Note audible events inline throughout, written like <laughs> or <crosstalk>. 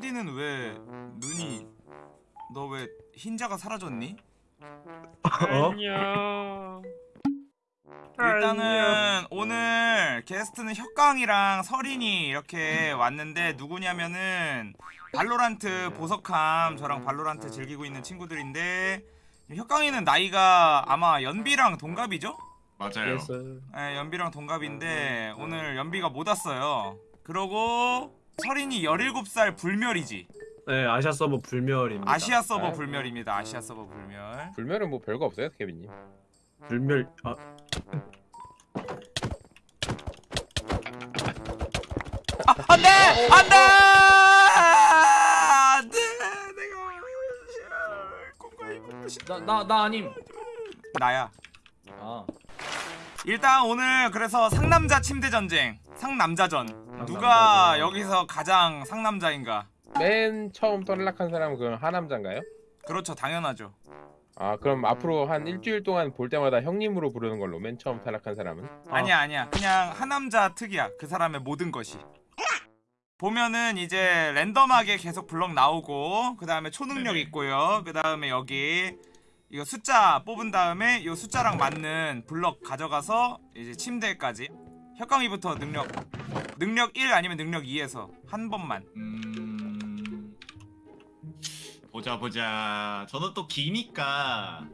투디는 왜 눈이 너 왜 흰자가 사라졌니? 어? 안녕. 일단은 오늘 게스트는 혁강이랑 설인이 이렇게 왔는데 누구냐면은 발로란트 보석함 저랑 발로란트 즐기고 있는 친구들인데 혁강이는 나이가 아마 연비랑 동갑이죠? 맞아요. 네, 연비랑 동갑인데 오늘 연비가 못 왔어요. 그러고 설인이 17살 불멸이지. 네 아시아 서버 불멸입니다. 아시아 서버 아, 불멸입니다. 아시아 서버 불멸. 불멸은 뭐 별거 없어요, 케빈님. 불멸 아 아, 안돼! 안돼! 안돼! 내가 꿈과 이루고 싶다. 나나 나 아님. 나야. 아. 일단 오늘 그래서 상남자 침대 전쟁. 상남자전. 누가 여기서 가장 상남자인가? 맨 처음 떨락한 사람은 그럼 하남자인가요? 그렇죠, 당연하죠. 아 그럼 앞으로 한 일주일 동안 볼 때마다 형님으로 부르는 걸로 맨 처음 탈락한 사람은? 아니야, 아니야. 그냥 하남자 특이야. 그 사람의 모든 것이. 보면은 이제 랜덤하게 계속 블럭 나오고 그 다음에 초능력 네네. 있고요. 그 다음에 여기 이거 숫자 뽑은 다음에 이 숫자랑 맞는 블럭 가져가서 이제 침대까지 혁강이부터 능력 능력 1 아니면 능력 2에서 한 번만 음... 보자 보자. 저는 또 기니까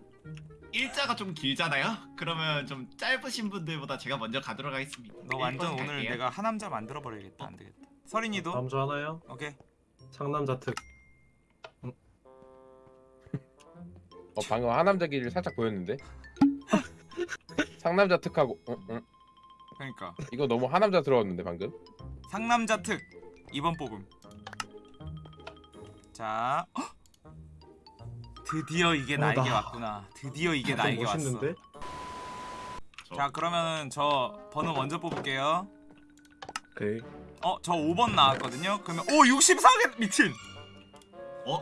일자가 좀 길잖아요. 그러면 좀 짧으신 분들보다 제가 먼저 가도록 하겠습니다. 너 완전 오늘 갈게요. 내가 하남자 만들어 버려야겠다 안 되겠다 서린이도 주 하나요? 오케이 상남자 특 어 방금 하남자 길을 살짝 보였는데. <laughs> 상남자 특하고 어, 어. 그러니까 이거 너무 하남자 들어왔는데 방금. 상남자 특 2번 뽑음 자 헉! 드디어 이게 어, 나에게 나- 왔구나 드디어 이게 좀 나에게 멋있는데? 왔어 저- 자 그러면은 저 번호 먼저 뽑을게요 오케이 어저 5번 나왔거든요 그러면 오 64개 미친 어?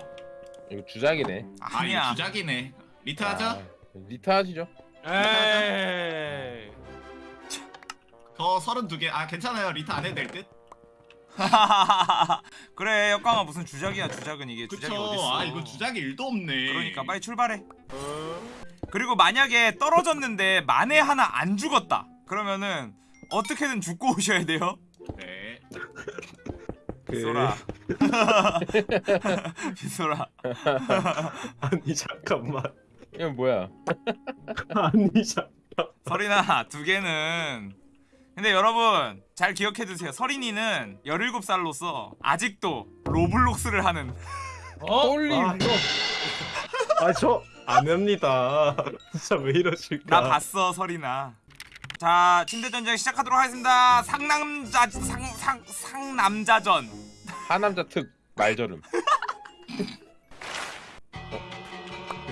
이거 주작이네. 아 아니야 이거 주작이네. 리트 하죠? 아, 리트 하시죠. 에이. 저 32개. 아 괜찮아요. 리트 안 해도 될 듯? <laughs> 그래 혁강아 무슨 주작이야 주작은 이게 그쵸. 주작이 어딨어 아 이거 주작이 1도 없네. 그러니까 빨리 출발해 그리고 만약에 떨어졌는데 만에 하나 안 죽었다 그러면은 어떻게든 죽고 오셔야 돼요 네. <laughs> 빗소라. <laughs> 빗소라. 아니 잠깐만. 이건 뭐야? 아니 잠 서린아 두 개는. 근데 여러분 잘 기억해두세요. 서린이는 17살로서 아직도 로블록스를 하는. 어? holy. 아, 아 저 안 합니다. 진짜 왜 이러실까? 나 봤어 서린아 자 침대 전쟁 시작하도록 하겠습니다. 상남자 상상 상남자전 하남자 특 말저름.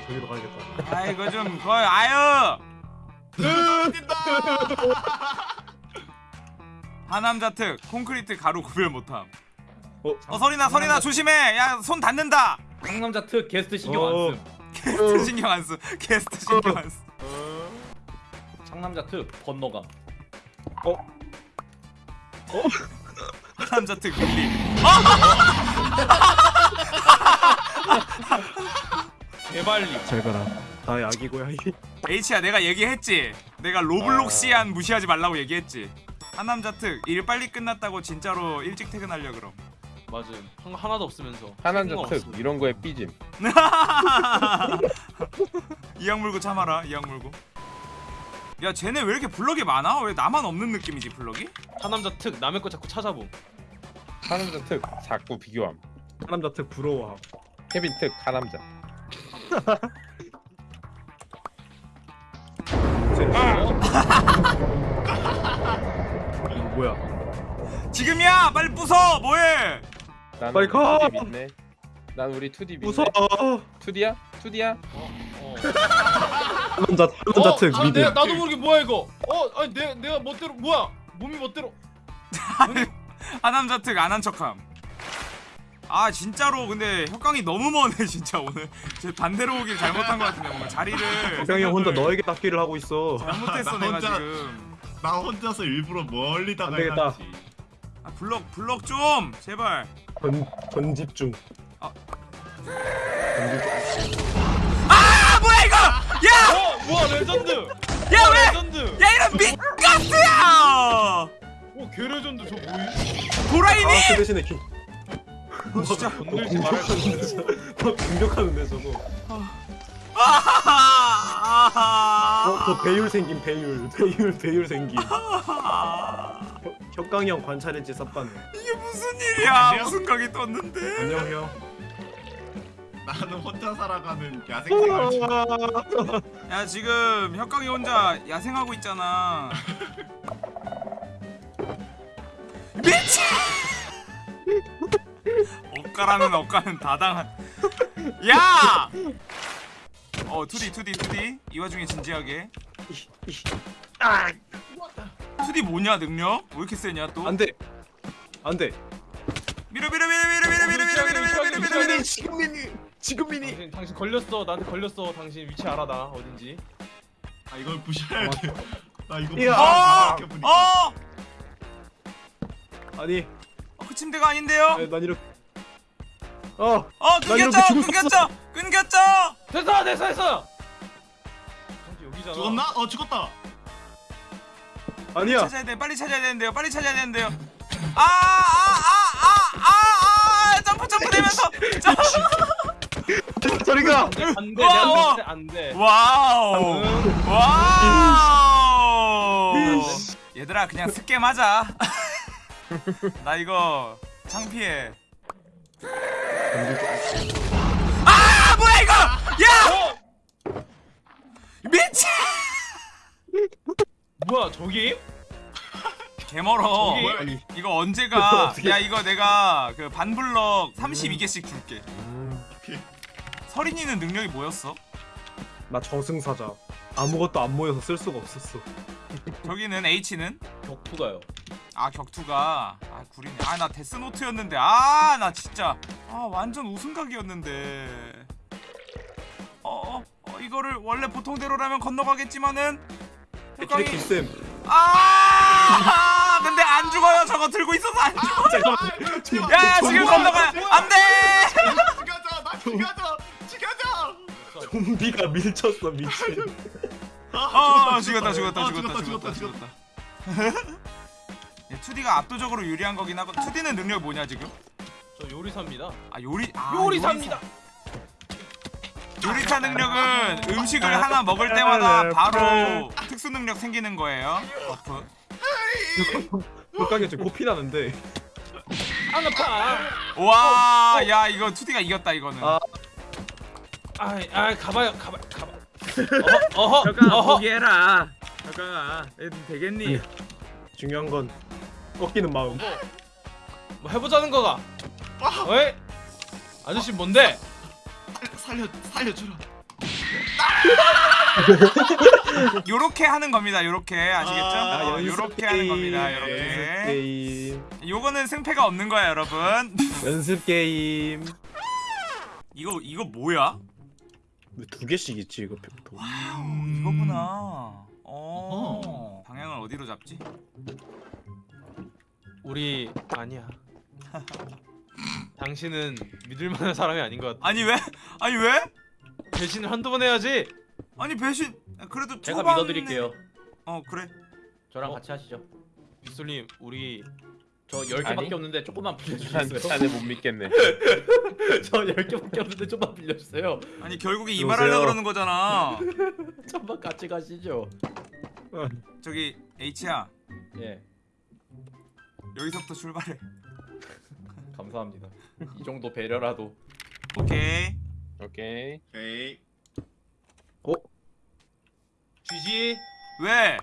저기로 가야겠다 아 이거 좀 거의 아유 <laughs> 하남자 특 콘크리트 가루 구별 못함 어? 어 서린아 서린아 조심해 야 손 닿는다 상남자 특 게스트 신경 어. 안 쓴. 게스트 신경 안쓰 게스트 신경 안쓰 상남자 특 번너감. 하 남자 특 밀림 <laughs> 개발리. 잘 가라 나의 고양이 H야 내가 얘기했지 내가 로블록시안 무시하지 말라고 얘기했지 하남자 특일 빨리 끝났다고 진짜로 일찍 퇴근하려 그럼 맞음. 한 하나도 없으면서. 생각 특. 이런 거에 삐짐. <laughs> 이악 물고 참아라 이악 물고 야 쟤네 왜 이렇게 블럭이 많아? 왜 나만 없는 느낌이지 블럭이? 하남자 특 남의 거 자꾸 찾아봄. 하남자 특 자꾸 비교함. 상남자 특 부러워함 케빈 특 하남자. 이거 뭐야 지금이야 빨리 부숴 뭐해 난 빨리 우리 가! 2D 믿네. 난 우리 2D 믿네. 무서워 2D야? 2D야? 어. 상남자 상남자 특 아, 미드 내가 나도 모르게 뭐야 이거. 어, 아니 내 내가 멋대로 뭐야? 몸이 멋대로. <laughs> <laughs> 하남자 특 안 한 척함 아 진짜로 근데 혁강이 너무 머네 <laughs> 진짜 오늘 제 반대로 오길 잘못한 것 같은데 뭔가 자리를 형이 혼자 너에게 닦기를 하고 있어 잘못했어 나 내가 혼자- 지금 나 혼자서 일부러 멀리 다가 되겠다. 해놨지. 아 블럭 블럭 좀 제발 건 건집 중. 아. 건집중. 아 뭐야 이거 야! 어 뭐야 레전드 야 왜! 레전드 야 이런 밑가스야! 오 개레전드 저 뭐임 도라이니? 아, 그 대신에 기. 진짜 건들지 말할 거막 공격하는데 저거. 아하하하. 어, 그 배율 생긴 <laughs> 배율. 배율 배율 생긴. 혁강형 관찰했지 쌉가네. 이게 무슨 일이야 안녕하세요? 무슨 각이 떴는데 안녕 형. 나는 혼자 살아가는 야생생활 중. 야 지금 혁강이 혼자 야생하고 있잖아 <laughs> 미친 억까라는 억까는 다 당한 야! 어 투디 투디 투디 이 와중에 진지하게 투디 뭐냐 능력? 왜 이렇게 세냐 또? 안 돼. 안 돼. 밀어 밀어 밀어 밀어 밀어 밀어 밀어 밀어 밀어 밀어 밀어 밀어 지금 미니. 지금 미니. 당신 당신 걸렸어 나한테 걸렸어 당신 위치 알아 나 어딘지 아 이걸 부셔야 돼. 나 이거. 어! 부셔야 돼. 어! 아니, 어, 그 침대가 아닌데요? 난 이렇게. 어, 어 끊겼죠. 끊겼죠 끊겼죠 됐어 됐어 됐어 여기잖아 죽었나? 어 죽었다. 아니야. 찾아야 돼 빨리 찾아야 되는데요 빨리 찾아야 되는데요 아, 아 아 아 아아아 점프 점프 되면서 점프 <laughs> 저리가. 안돼 때 안돼 wow 응. wow 이씨. 얘들아 그냥 scam 하자 <laughs> 나 이거 창피해 아 뭐야 이거 야 어? 미친 뭐야 저기? 개멀어 저기? 이거 언제가 <laughs> 야 이거 내가 그 반블럭 32개씩 줄게. 서린이는 능력이 뭐였어? 나 저승사자. 아무것도 안 모여서 쓸 수가 없었어. 저기는 H는? 격투가요 아 격투가. 아 구리네 아 나 데스노트였는데. 아 나 진짜. 아 완전 우승각이었는데. 어어 어, 이거를 원래 보통대로라면 건너가겠지만은. 혁강이. 쌤. 아! 근데 안 죽어요. 저거 들고 있어서 안 죽어 잠깐만. 야 지금 건너가. 안돼! 죽여줘. 나 죽여줘. 죽여줘. 좀비가 밀쳤어 미친. 어 죽었다 죽었다 아, 죽었다 죽었다. 죽었다 2D가 압도적으로 유리한 거긴 하고 2D는 능력이 뭐냐 지금? 저 요리사입니다 아 요리 아 요리사입니다 요리사 능력은 음식을 하나 먹을 때마다 바로 특수 능력 생기는 거예요. buff. 혁강이 지금 코피 나는데. 안 아파 와, 야 이거 2D가 이겼다 이거는. 아. 아이 아이 가봐요 가봐 가봐 어허 어허 어허 포기해라. 혁강아, 되겠니? 중요한 건 꺾이는 마음. 뭐 해보자는 거가 어이 아저씨 뭔데 살려 살려주라. <laughs> 요렇게 하는 겁니다. 요렇게 아시겠죠? 아, 어, 요렇게 하는 겁니다. 요렇게. 게임. 요거는 승패가 없는 거야, 여러분. <laughs> 연습 게임. 이거 이거 뭐야? 왜 두 개씩 있지 이거 도. wow, 음. 이거구나. 어. 방향을 어디로 잡지? 우리 아니야 <laughs> 당신은 믿을 만한 사람이 아닌 것 같아 아니 왜? 아니 왜? 배신을 한두 번 해야지 아니 배신 그래도 제가 초반에- 믿어드릴게요. 어 그래. 저랑 어? 같이 하시죠. 빗솔님 우리 저 10개밖에 아니? 없는데 조금만 난 빌려주세요. 자네 못 믿겠네. <laughs> 저 10개밖에 없는데 좀만 빌려주세요. 아니 결국에 이 여보세요? 말하려 그러는 거잖아. <laughs> 좀만 같이 가시죠. 저기 H야 예, 여기서부터 출발해. <laughs> 감사합니다. 이 정도 배려라도. 오케이. 오케이. 오케이. 쥐지 왜?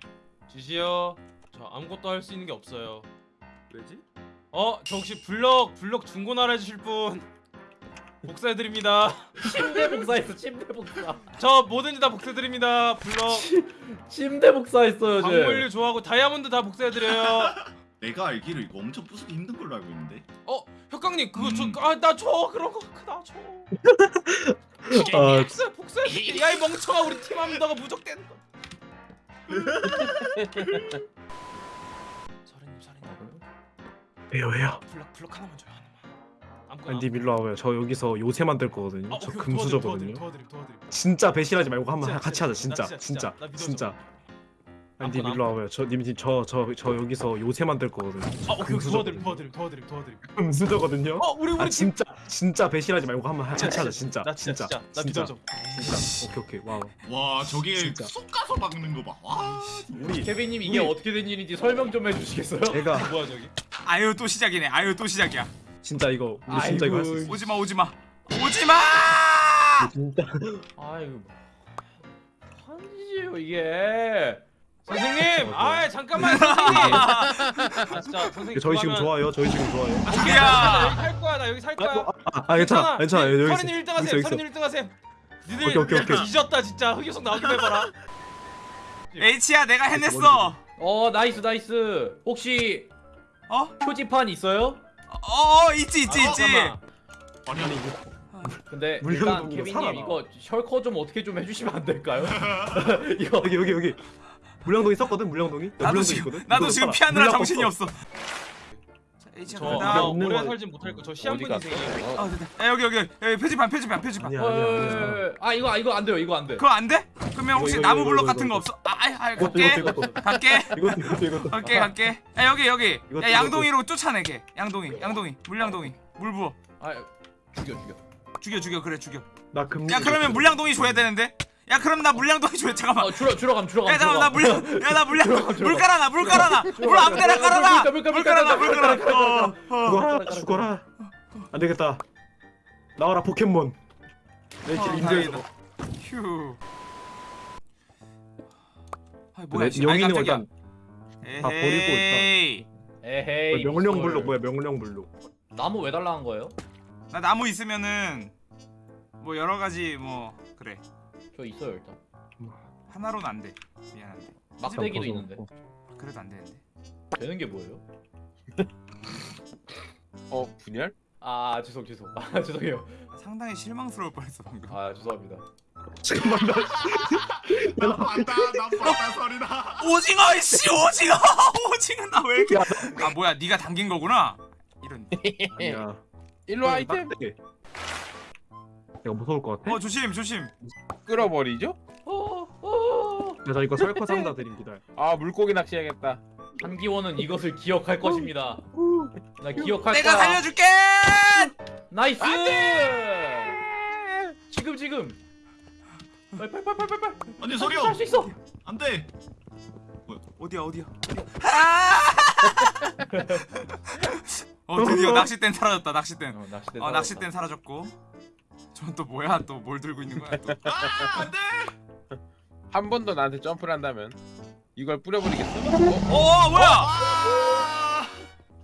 쥐지요 저 아무것도 할 수 있는 게 없어요 왜지? 어 저 혹시 블럭 블럭 중고나라 해주실 분 <laughs> 복사해드립니다 침대 복사했어. 침대 복사. 저 뭐든지 다 복사해드립니다 블럭 침대 복사했어요, 저. 광물류 좋아하고 다이아몬드 다 복사해드려요 내가 알기로 이거 엄청 부수기 힘든 걸로 알고 있는데. 어 혁강님 그거 음. 저아나줘 그런 거나줘 <laughs> 아, 복사 복사해줄게 야이 멍청아 우리 팀 합니다가 무적대는 거 <laughs> 서른님 서른님 왜요 왜요? 블럭 블럭 하나만 줘요 하나만 아무거나. 님 일로 와봐요. 저 여기서 요새 만들 거거든요. 아, 저 금수저거든요. 도와드림, 도와드림, 도와드림. 진짜 배신하지 말고 한번 진짜, 같이 하자. 진짜. 진짜 나 진짜, 진짜 나 믿어줘. 진짜. 아니 님 일로 와봐요. 저님 저 저 저 여기서 요새 만들 거거든요. 아 오케이 도와드림. 도와드림 도와드림 도와드림. 금수저거든요. 어 우리 우리 아 팀. 진짜 진짜 배신하지 말고 한번 같이 하자. 진짜 나 진짜 진짜 나 믿어줘. 진짜. 오케이 오케이 wow. 와 저게 진짜. 쏙 가서 막는 거 봐. 와. 우리 케빈님 이게 우리- 어떻게 된 일인지 설명 좀 해주시겠어요? 제가 <laughs> 뭐야 저기? 아유 또 시작이네. 아유 또 시작이야. 진짜 이거 우리 진짜 이거 할 수 있어. 오지마 오지마 오지마. 진짜. 아이고 한지예요 이게. 선생님, 아 잠깐만 선생님. 아 진짜 선생님. 저희 지금 그러면- 좋아요. 저희 지금 좋아요. 나 야. 여기 살 거야. 나 여기 살 거야. 아, 아 괜찮아 괜찮아 여기 있어. 서린님 1등 여기 있어, 하세요. 여기 있어. 서린님 1등 하세요. 니들 오케이, 오케이, 오케이. 뒤졌다 진짜. 흑요석 나오긴 해봐라. H야 내가 해냈어. 어 nice nice. 혹시 어? 표지판 있어요? 어 있지 있지 아, 있지. 잠깐만. 아니 아니 이거 근데 일단 케빈님 살아나. 이거 shulker 좀 어떻게 좀 해주시면 안 될까요? <laughs> 이거 여기 여기 여기 물량동이 썼거든 물량동이. 야, 나도 물량동 지금 있거든? 나도 지금. 피하느라 물량 정신이 없어. 나 오래 거- 살진 못할 거. 저 시한분 어디 갔어? 인생이에요. 아 됐다. 야, 여기 여기 여기 표지판 표지판 표지판. 아니야 아니야 아니야. 아 이거 이거 안 돼요 이거 안 돼. 그거 안 돼? 그러면 혹시 이거, 이거, 나무 이거, 같은 거. 없어? 아, 아, 아 이것도 갈게. 갈게. 갈게 갈게. 야 여기 여기. 야 양동이로 쫓아내 걔. 양동이 양동이 물량동이 물 부어. 아 죽여 죽여. 죽여 죽여 그래 죽여. 나 금. 야 그러면 물량동이 줘야 되는데. 야 그럼 나 물량동이 줘야 잠깐만. 어 줄어 줄어감 줄어감. 야 잠깐만 나 물량 야나 물량 물 깔아놔 물 깔아놔 물 아무데나 깔아놔 물 깔아, 물물 깔아, 깔아놔 물물 깔아, 깔아놔. 어, 어. 죽어라 죽어라. 안 되겠다. 나와라 포켓몬. 내 어, 길 인정해줘. 휴. 아 뭐야 씨. 깜짝이야. 일단 다 버리고 있다. 에헤이. 에헤이. 명령. 블록 뭐야 명령 블록. 나무 왜 달라는 거예요? 나 나무 있으면은 뭐 여러 가지 뭐 그래 저 있어요 일단. 하나로는 안 돼. 미안한데. 막대기도. 있는데. 그래도 안 되는데. 되는 게 뭐예요? <laughs> 어 분열? 아 죄송 죄송. 아 <laughs> 죄송해요. 상당히 실망스러울 뻔했어 방금. 아 죄송합니다. 잠깐만 나. <laughs> 나 봤다 나 봤다 소리나. 오징어 씨 오징어 오징어 나 왜 이렇게 아 뭐야 네가 당긴 거구나 이런 아니야. 일로 와 아이템. 내가 무서울 것 같아. 어 조심 조심 끌어버리죠? 어, 어. 자 이거 shulker 상자 드립니다. 아 물고기 낚시해야겠다. 한기원은 이것을 기억할 것입니다. 나 기억할 내가 거야. 살려줄게 nice. 지금 지금. 빨리. 아니 소리야. 할수 있어. 안돼. 어디야 어디야 아! <laughs> 어 드디어 <laughs> 낚싯대는 사라졌다 낚싯대는 어, 낚싯대. 어 낚싯대는 사라졌고 저건 또 뭐야 또 뭘 들고 있는 거야 또 <laughs> 아 안 돼. 한 번 더 나한테 점프를 한다면 이걸 뿌려버리겠어. 어 뭐야 아.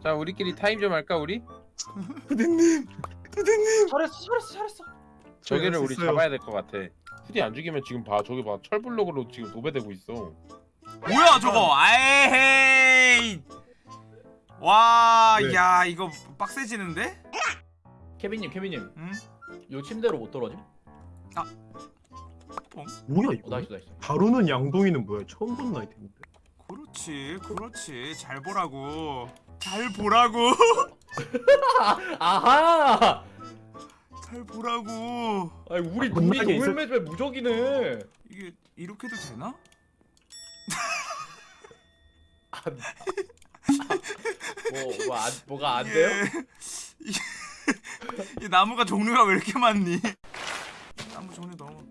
자 우리끼리 타임 좀 할까 우리? <laughs> 부대님. 부대님. 잘했어 잘했어 잘했어. 저기를 우리 있어요. 잡아야 될 것 같아. 후디 안 죽이면 지금 봐 저기 봐 철블록으로 지금 도배되고 있어. 뭐야 저거 아에헤이 와, 네. 야 이거 빡세지는데? 케빈님 케빈님. 응? 요 침대로 못 떨어짐? 뭐야 어, 이거? nice nice. 다루는 양동이는 뭐야? 처음 보는 아이템인데. 그렇지, 그렇지. 잘 보라고. 잘 보라고. <laughs> 아하. 잘 보라고. 아니 우리 아, 겁나게 있을- 동물매주에 무적이네. 이게 이렇게도 되나? <laughs> 뭐, 뭐 안, 뭐가 안 돼요? 이게 이 나무가 종류가 왜 이렇게 많니? 나무 종류 너무.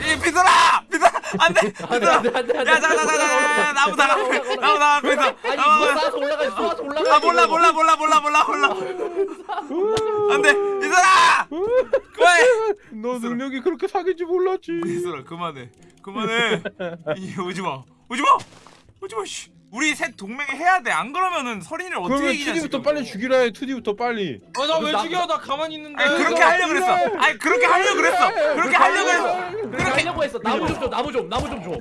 이 비들아, 비들아, 안돼, 안돼 비들아. 안돼 안돼 안돼. 야, 자, 자, 자, 자, 나무 다 나무, 나무 다 나무 있어. 아니 나무 뭐 다- 쌓아서 올라가. 아 몰라, 몰라, 몰라, 몰라, 몰라, 몰라. 안 돼, 비들아. 그만해. 너 능력이 그렇게 사기인지 몰랐지. 비들아, 그만해, 그만해. 이 오지 마, 오지 마, 오지 마. 씨. 우리 셋 동맹 해야 돼. 안 그러면은 서린을 어떻게 그러면 이기냐 투디부터 지금. 빨리 죽이라 해. 투디부터 빨리. 아나 왜 나- 죽여? 나 가만히 있는데. 아니 그렇게 하려 고 그랬어. 아니 그렇게 하려 고 그랬어. 그렇게 하려 고 했어. 그렇게 하려고 했어. 나무 좀 줘. 나무 좀 나무 좀 줘.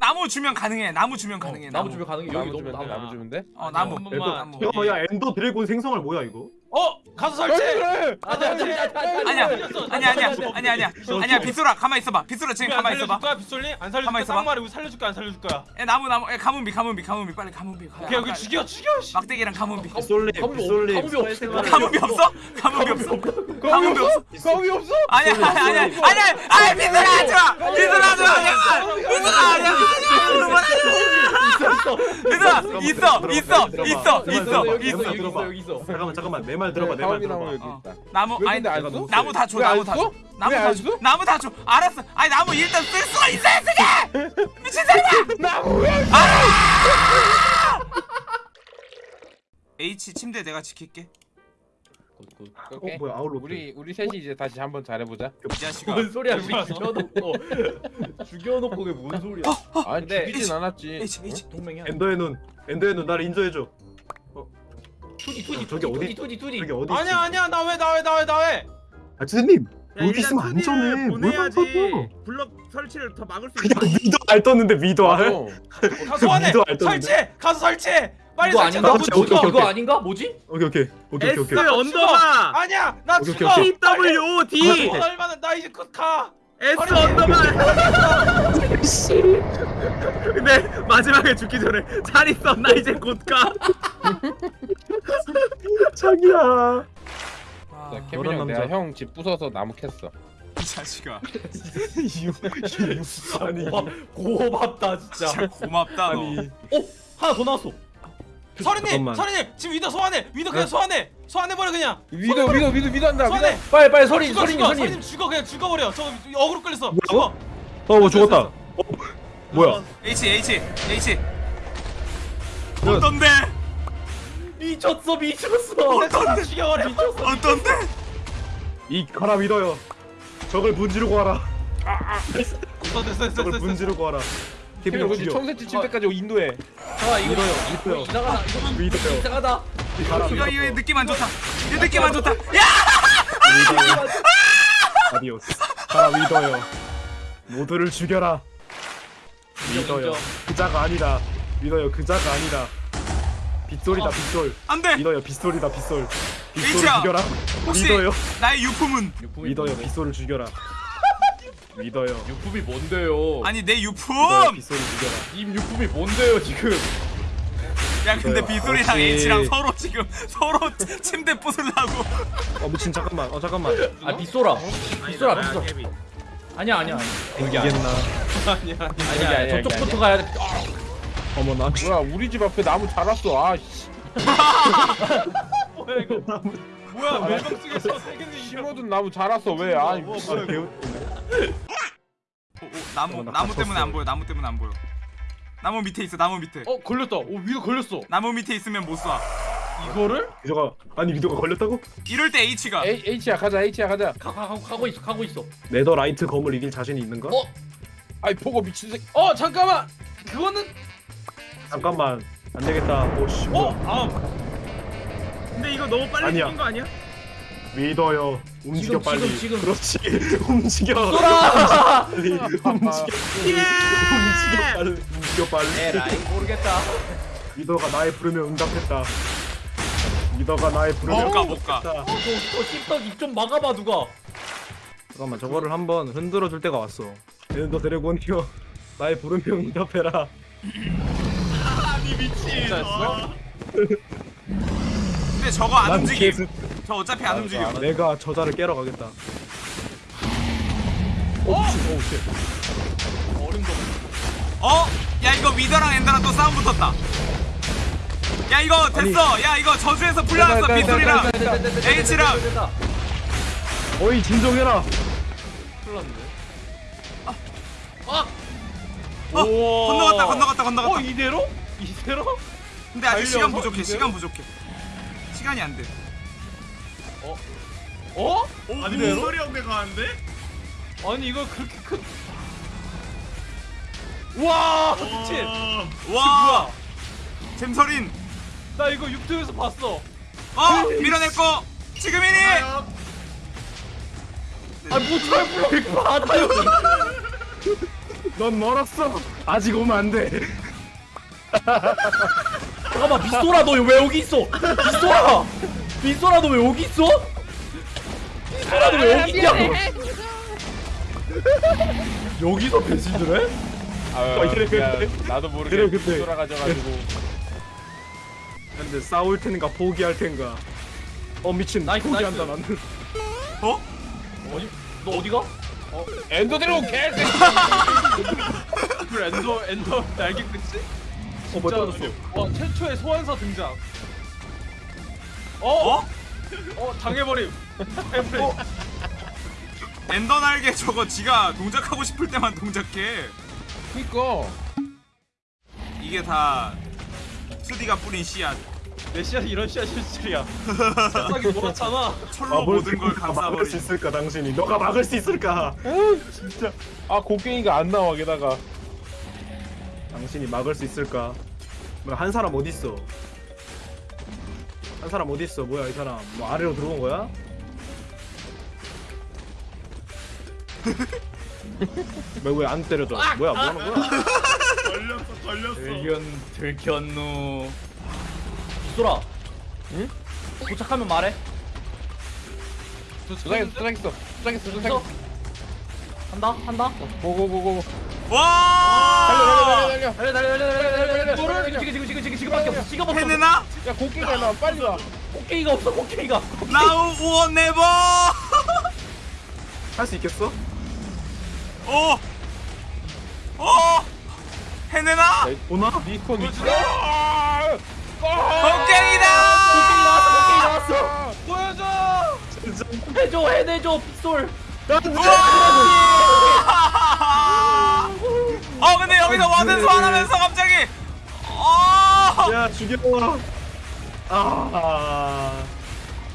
나무 주면 가능해. 나무 주면 가능해. 나무 주면 가능해. 여기 나무 너무 주면 돼. 나무. 나무 주면 돼. 어 나무. 한 번만. 나무. 야, 야 엔더 드래곤 생성할 뭐야 이거? 어? 가서 설치. 그래. 아니 아니 아니 아니 아니야. 아니야 아니야. 걸렸어. 아니야 아니야. 아니야 빗소라 가만 있어봐. 빗소라 지금 가만 있어봐. 거야 빗솔리? 안 살려줄 가만히 거야 있어봐. 쌍말이 우리 살려줄 거야 안 살려줄 거야 에 나무 나무. 에 가문비 가문비 가문비. 빨리 가문비. 가- 오케이 여기 가- 죽여 죽여 씨. 막대기랑 가문비. 빗솔림 없- 가문비 없어. 가문비 없어? 가문비 없어? 가문비 없어? 아니야 아니야 아니야 아니야. 아니 빗소라 하지마. 빗소라 하지마. 빗소라 아니야 빗소라 있어 있어 있어 있어 있어 있어. 여기 있어 여기 있어. 잠깐만 잠깐만. 내말 들어봐 내말 사업이 나무 들어봐. 여기 어. 있다. 나무 왜 아니 근데 안 써? 나무 다줘왜 나무 안다 써? 줘 나무 왜다안줘 써? 나무 다 줘. 알았어. 아니 나무 일단 쓸 수가 있어야 쓰게 미친 사람아 나무 <laughs> H 침대 내가 지킬게. 어 뭐야 아울로 우리 우리 셋이 이제 다시 한번 잘해보자. 이 자식아. <laughs> 뭔 소리야 우리 <laughs> 죽여놓고. 죽여놓고 그게 뭔 소리야? 아 근데- 죽이진 않았지. H H. 동맹이야. 엔더의 눈. 엔더의 눈 나를 인정해줘 투지 투지 저기 어디- 투지. 저기 어디 아니야 아니야 나 왜 나 왜 나 왜 나 왜? 아 선생님 여기 있으면 안 전해 뭘 깜빡어 블럭 설치를 더 막을 수 그냥 미도 알 떴는데 미도 알? 어. 가서 소환해. 미도 알 떴는데. 설치해 가서 설치해. 빨리 이거 설치해. 아닌가? 나 오케이, 죽어 오케이, 오케이. 이거 아닌가? 뭐지? 오케이 오케이 오케이 오케이 오케이. S 언더바 아니야 나 오케이, 죽어. 오케이, 오케이. W D. 어, 얼마나 나 이제 곧가. S underbar <laughs> 근데 마지막에 죽기 전에 잘 있어. 나 이제 곧 가 <laughs> 자기야. 자, 아, 케빈 형 내가. 형 집 부숴서 나무 캤어. 이 자식아. <laughs> 아니 고맙, 고맙다 진짜. 진짜 고맙다 너. 아니. 하나 더 나왔어. 잠깐만. 서린님 지금 위더 소환해. 위더 그냥 소환해. 소환해 버려 그냥. 위도 위도 위도 위도 한다. 소환해. 빨리 빨리 서린 죽어 서린이 죽어. 서린. 서른님 죽어 그냥 죽어 버려. 저거 어그로 끌렸어? 죽어. 어뭐 죽었다. 어. 뭐야? H H H. 어떤데 미쳤어 미쳤어. 어떤데? 죽여버려. 미쳤어. 어떤데? 이 가라 믿어요. 적을 문지르고 와라. 됐어 됐어 됐어 적을 됐어. 문지르고 와라. 형 죽여 청새치 칠 때까지 인도해. 아 이거 믿어요 이거 믿어요. 이상하다. 이거 믿어요. 이상하다. 가라 이거 이거 믿어. 느낌 안 좋다. 이 느낌 안 좋다. 야! 믿어요. adiós. 가라 믿어요. 모두를 죽여라. 믿어요. 그자가 아니다. 믿어요. 그자가 아니다 빗소리다 빗솔. 안돼. 믿어요 빗소리다 빗솔. 빗솔을 H야, 죽여라. 혹시 믿어요. 나의 유품은? 유품이 뭔데? 빗솔을 죽여라. <laughs> 믿어요. 유품이 뭔데요? 아니 내 유품! 믿어요 빗솔을 죽여라. 임 유품이 뭔데요 지금? 야 근데 그렇지. H랑 서로 지금 서로 <laughs> 침대 부술라고. 어 미친 잠깐만. 어 잠깐만. 아 빗소라. 빗소라 빗소라. 아니야 아니야. 아니야 아니야. 아니야, 아니야. 아니야, 저쪽부터 가야 돼. 어머 나 뭐야 우리 집 앞에 나무 자랐어. 아 씨. <laughs> 뭐야 이거 뭐야 멜방 속에서 세계는 심어둔 나무 자랐어 왜? 아니 뭐야, 무슨 아, 배우 오, 오, 나무 어, 나 나무 갇혔어. 때문에 안 보여 나무 때문에 안 보여 나무 밑에 있어 나무 밑에 어 걸렸다 오 위도 걸렸어 나무 밑에 있으면 못쏴 이거를? 미도가 아니 미도가 걸렸다고? 이럴 때 H가 H H야 가자 H야 가자. 가, 가, 가, 가고 있어 가고 있어. 네더 라이트 검을 이길 자신이 있는가? 어? 아이 보고 미친 새끼. 어 잠깐만 그거는 잠깐만. 안 되겠다. 오씨. 어? 아. 근데 이거 너무 빨리 아니야. 죽인 거 아니야? 믿어요. 움직여 지금, 빨리. 지금, 지금. 그렇지. <laughs> 움직여. 쏘라! 빨리. <laughs> 움직여 움직여 빨리. 움직여 빨리. 에라이 모르겠다. 미도가 나의 부르면 응답했다. 미도가 나의 부르면 못가 못 가 응답했다. 저, 저 씹덕 입좀 막아봐 누가. 잠깐만 저거를 한번 흔들어 줄 때가 왔어. 너 드래곤이여 나의 부르면 응답해라 진짜였어? 근데 저거 안 난 움직임. 계속 저 어차피 안 움직여 내가 저자를 깨러 가겠다. 오 미친 오우 쉣. 어림도 어? 야 이거 위더랑 엔더랑 또 싸움 붙었다. 야 이거 됐어. 야 이거 저주에서 풀려났어 됐다, 됐다, H랑. 됐다. 어이 진정해라. 큰일 났네. 어? 건너갔다 건너갔다 어 건너갔다. 이대로? 이대로? 근데 아직 시간 부족해 이대로? 시간 부족해 시간이 안돼 어? 아니 이대로? 무슨 소리 없게 가는데? 아니 이거 그렇게 큰 와! 미친! 어, 와 잼서린 나 이거 유튜브에서 봤어 어 밀어냈고 지금이니 아뭐 철불러 이거 받아 여기. 넌 멀었어 아직 오면 안돼 잠깐만 빗소라 너 왜 여기 있어? 빗소라. 빗소라 너 왜 여기 있어? 빗소라 너 왜 여기 있냐고 여기서 배신을 해? 아, 이래, 그냥 그래. 나도 그래, 모르게 그때. 돌아가져가지고 근데 싸울 텐가 포기할 텐가 어 미친 nice, 포기한다 nice. 나는 어? 어디 너 어디가? 엔더 드래곤 개새끼 <laughs> 그 엔더 엔더 날개 끝이? 어 뭐야 떨어졌어 와 최초의 소환사 등장. 어? 어? 어 당해버림. 어? 엔더 날개 저거 지가 동작하고 싶을 때만 동작해. 그니까 이게 다 수디가 뿌린 씨앗. 내 씨앗 이런 씨앗 실질이야. 세상이 몰았잖아. 철로 아, 뭘 모든 걸 그거 막을 수 감싸버린. 있을까 당신이 너가 막을 수 있을까 진짜 아 곡괭이가 안 나와 게다가 당신이 막을 수 있을까? 뭐야 한 사람 어디 있어? 한 사람 어디 있어? 뭐야 이 사람. 뭐 아래로 들어온 거야? 왜안 때려줘 뭐야 뭐 하는 거야? 걸렸어 걸렸어. 들견 들견누 빗소라 응? 도착하면 말해. 도착했어 도착했어. 도착했어? 도착했어. 한다 한다? 고고고고 와! 달려 달려 달려 달려 달려 달려 달려 지금 지금 지금 지금 지금밖에 없어 지금 없어 야 곡괭이 나 빨리 와 곡괭이가 없어 곡괭이가 나우 우어 네버 할 수 있겠어? 오! 오! 해내나? 오나? 리콘 아! 곡괭이다! 곡괭이다! 보여줘! 해줘 해내줘 빗솔 나 진짜 어 근데 여기서 와든 소환하면서 갑자기 어! 야 죽여.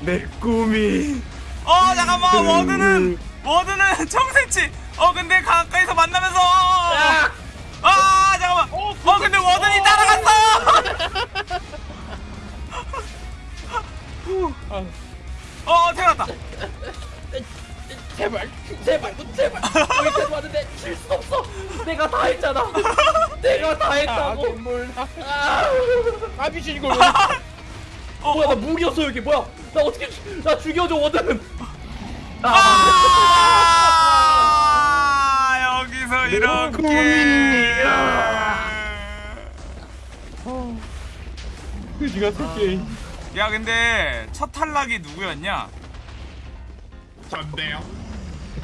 아내 꿈이. 어 잠깐만. 워드는 워드는 <laughs> 청새치. 어 근데 가까이서 만나면서. 아 잠깐만. 어 근데 워든이 따라갔어. <laughs> 어 태어났다 제발 제발 제발. 여기까지 왔는데 질수 없어. 내가 다 했잖아. 내가 다아 했다고. 눈물 아, 아 미친 이걸 왜 <laughs> 뭐야 나 무기였어 여기. 뭐야. 나 어떻게 죽- 나 죽여줘 워든 아. 여기서 이렇게. 그지가 새끼 야 근데 첫 탈락이 누구였냐? 전데요.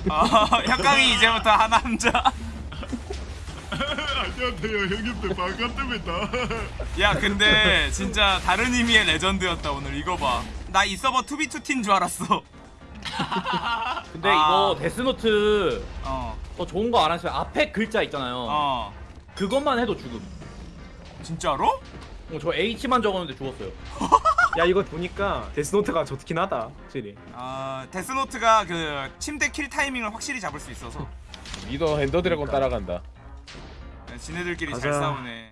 어 <laughs> 형광이 이제부터 하남자. 안녕하세요 형님들. 반갑습니다. 야 근데 진짜 다른 의미의 legend였다 오늘. 이거 봐나 이 서버 투비투티인 줄 알았어. <laughs> 근데 아. 이거 데스노트 어. 더 좋은 거 알았어요 앞에 글자 있잖아요. 어. 그것만 해도 죽음. 진짜로? 어, 저 H만 적었는데 죽었어요 <laughs> 야 이거 보니까 데스노트가 좋긴 하다 확실히. 아 데스노트가 그 침대 kill 타이밍을 확실히 잡을 수 있어서. 위더 엔더 드래곤 따라간다. 지네들끼리 잘 가자. 싸우네